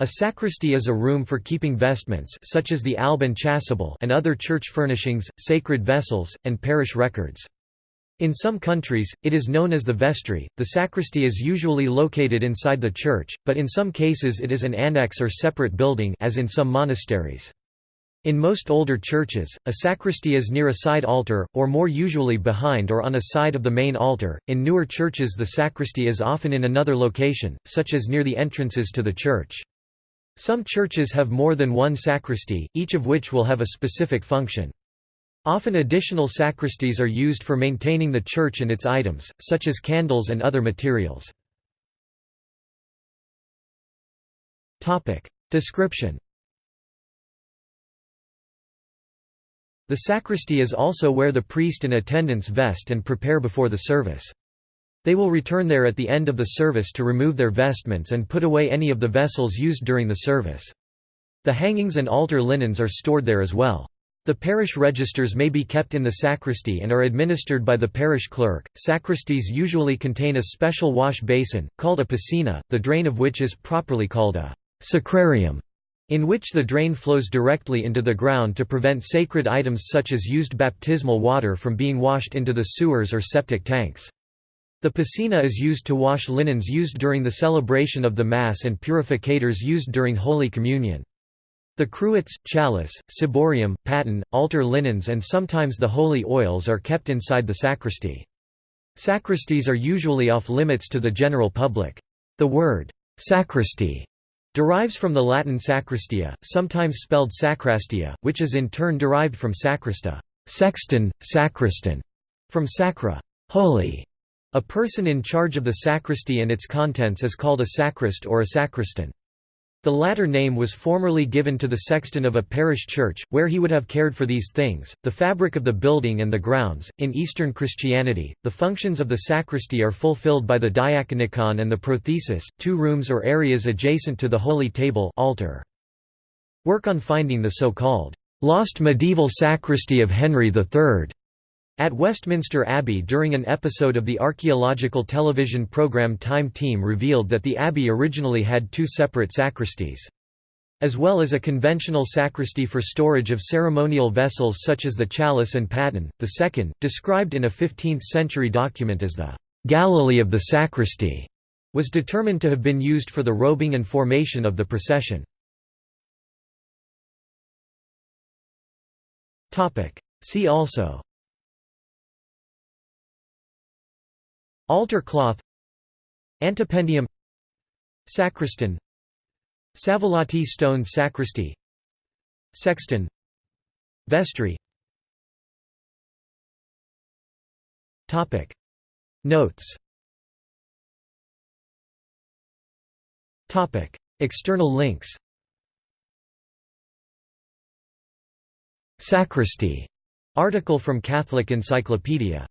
A sacristy is a room for keeping vestments such as the alb and chasuble and other church furnishings, sacred vessels, and parish records. In some countries, it is known as the vestry. The sacristy is usually located inside the church, but in some cases it is an annex or separate building as in some monasteries. In most older churches, a sacristy is near a side altar, or more usually behind or on a side of the main altar. In newer churches, the sacristy is often in another location, such as near the entrances to the church. Some churches have more than one sacristy, each of which will have a specific function. Often additional sacristies are used for maintaining the church and its items, such as candles and other materials. Description The sacristy is also where the priest and attendants vest and prepare before the service. They will return there at the end of the service to remove their vestments and put away any of the vessels used during the service. The hangings and altar linens are stored there as well. The parish registers may be kept in the sacristy and are administered by the parish clerk. Sacristies usually contain a special wash basin, called a piscina, the drain of which is properly called a sacrarium, in which the drain flows directly into the ground to prevent sacred items such as used baptismal water from being washed into the sewers or septic tanks. The piscina is used to wash linens used during the celebration of the Mass and purificators used during Holy Communion. The cruets, chalice, ciborium, paten, altar linens and sometimes the holy oils are kept inside the sacristy. Sacristies are usually off-limits to the general public. The word, sacristy, derives from the Latin sacristia, sometimes spelled sacrastia, which is in turn derived from sacrista, sexton, sacristan, from sacra, holy, a person in charge of the sacristy and its contents is called a sacrist or a sacristan. The latter name was formerly given to the sexton of a parish church, where he would have cared for these things, the fabric of the building and the grounds. In Eastern Christianity, the functions of the sacristy are fulfilled by the diaconicon and the prothesis, two rooms or areas adjacent to the holy table altar. Work on finding the so-called lost medieval sacristy of Henry III at Westminster Abbey during an episode of the archaeological television program Time Team revealed that the abbey originally had two separate sacristies. As well as a conventional sacristy for storage of ceremonial vessels such as the chalice and paten, the second, described in a 15th-century document as the «Galilee of the sacristy», was determined to have been used for the robing and formation of the procession. See also Altar cloth Antependium Sacristan Savulati stone sacristy Sexton Vestry. Topic. Notes. Topic. External links. Sacristy. Article from Catholic Encyclopedia